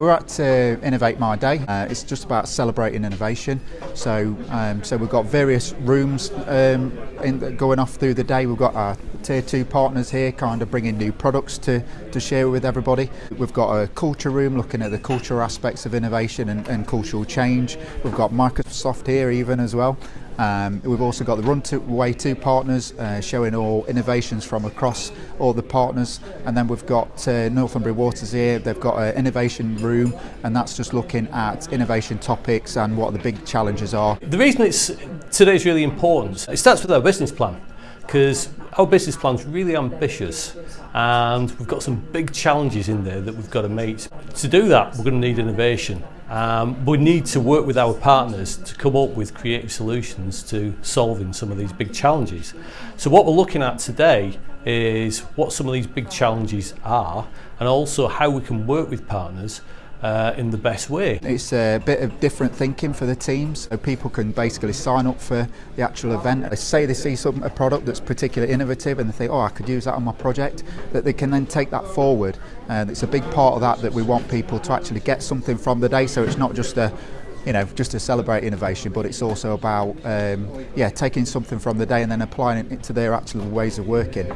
We're at uh, Innovate My Day. Uh, it's just about celebrating innovation. So, um, so we've got various rooms um, in, going off through the day. We've got our tier two partners here, kind of bringing new products to to share with everybody. We've got a culture room looking at the cultural aspects of innovation and, and cultural change. We've got Microsoft here even as well. Um, we've also got the Run to Way 2 partners uh, showing all innovations from across all the partners and then we've got uh, Northumbria Waters here, they've got an innovation room and that's just looking at innovation topics and what the big challenges are. The reason it's today's really important, it starts with our business plan. Because our business plan is really ambitious and we've got some big challenges in there that we've got to meet. To do that we're going to need innovation Um, we need to work with our partners to come up with creative solutions to solving some of these big challenges. So what we're looking at today is what some of these big challenges are and also how we can work with partners uh, in the best way. It's a bit of different thinking for the teams. So people can basically sign up for the actual event. They say they see some a product that's particularly innovative and they think, oh, I could use that on my project. That they can then take that forward. And it's a big part of that that we want people to actually get something from the day. So it's not just a you know, just to celebrate innovation, but it's also about, um, yeah, taking something from the day and then applying it to their actual ways of working.